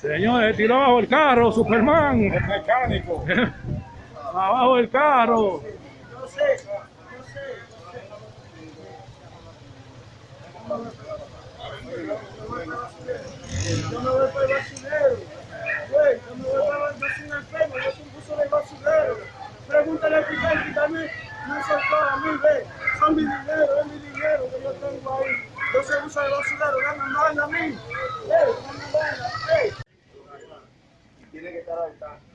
Señores, tiró abajo el carro, Superman. El mecánico. abajo el carro. Yo sé, yo sé. Yo me voy para el basurero. Güey, yo me voy para el enfermo, yo soy un buzo de basurero. Pregúntale al fiscal, que también no se a mí, ve. Son mi dinero, es mi dinero que yo tengo ahí. Yo soy buzo de basurero, dame manda a mí. Ey, dame manda, ey. Tiene que estar ahí. la puya de la gente perdida.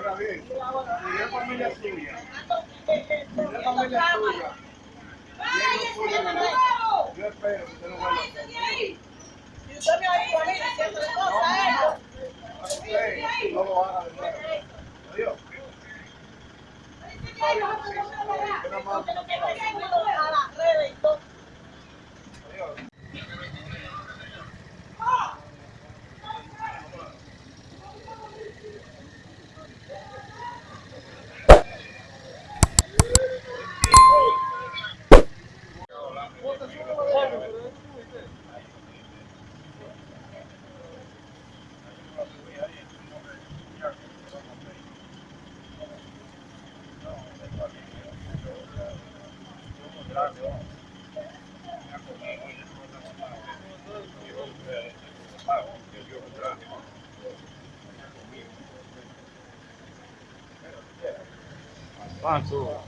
oiga bien. Si es familia suya, si es familia suya, yo espero que usted no vuelva. A hacer. Usted no lo haga de nuevo. Adiós. Adiós. Pancho.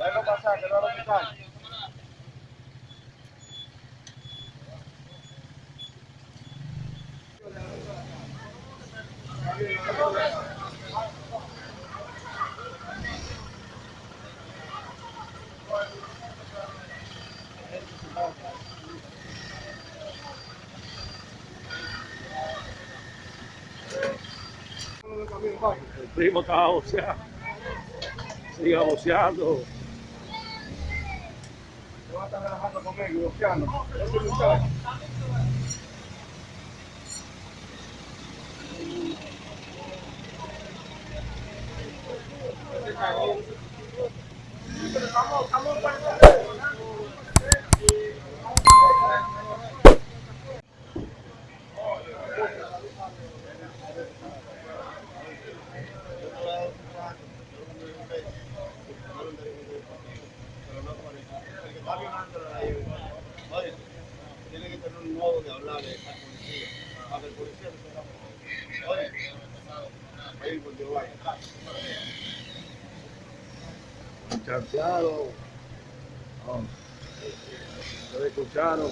Déjalo pasar, que no lo quitan. El primo estaba boceando. Siga boceando. Se va a estar relajando conmigo, boceando. De al policía. Para que el policía no se Oye, ahí cuando vaya. Chanceado. Ustedes escucharon